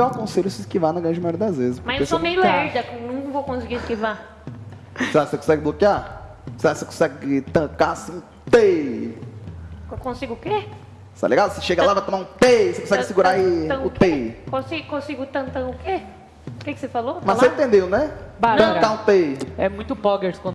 eu aconselho se esquivar na grande maioria das vezes. Mas eu sou meio lerda, não vou conseguir esquivar. Você que você consegue bloquear? Você que você consegue tancar assim? Tei! Eu consigo o quê? Tá ligado? Você chega lá, vai tomar um tei, você consegue segurar aí o tei. Consigo, consigo tantan o quê? O que, você falou? Mas você entendeu, né? Bárbara. Um tei. É muito poggers quando